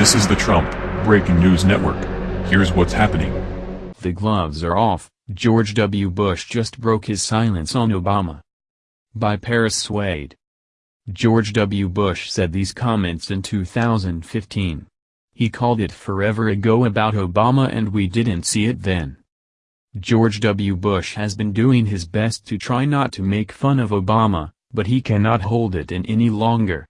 This is the Trump Breaking News Network. Here's what's happening. The gloves are off, George W. Bush just broke his silence on Obama. By Paris Swade. George W. Bush said these comments in 2015. He called it forever ago about Obama and we didn't see it then. George W. Bush has been doing his best to try not to make fun of Obama, but he cannot hold it in any longer.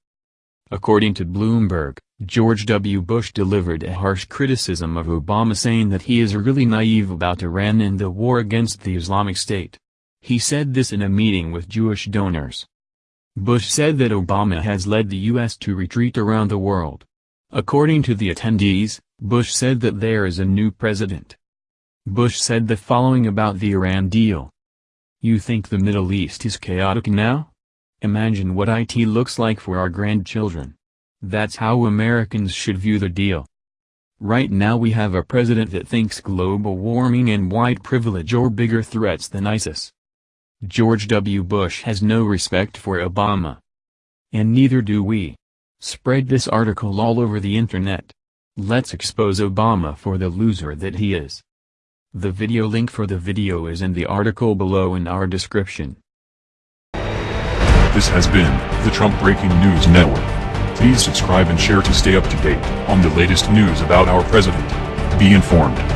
According to Bloomberg, George W. Bush delivered a harsh criticism of Obama saying that he is really naive about Iran and the war against the Islamic State. He said this in a meeting with Jewish donors. Bush said that Obama has led the U.S. to retreat around the world. According to the attendees, Bush said that there is a new president. Bush said the following about the Iran deal. You think the Middle East is chaotic now? Imagine what IT looks like for our grandchildren. That's how Americans should view the deal. Right now we have a president that thinks global warming and white privilege are bigger threats than ISIS. George W. Bush has no respect for Obama. And neither do we. Spread this article all over the internet. Let's expose Obama for the loser that he is. The video link for the video is in the article below in our description. This has been the Trump Breaking News Network. Please subscribe and share to stay up to date on the latest news about our president. Be informed.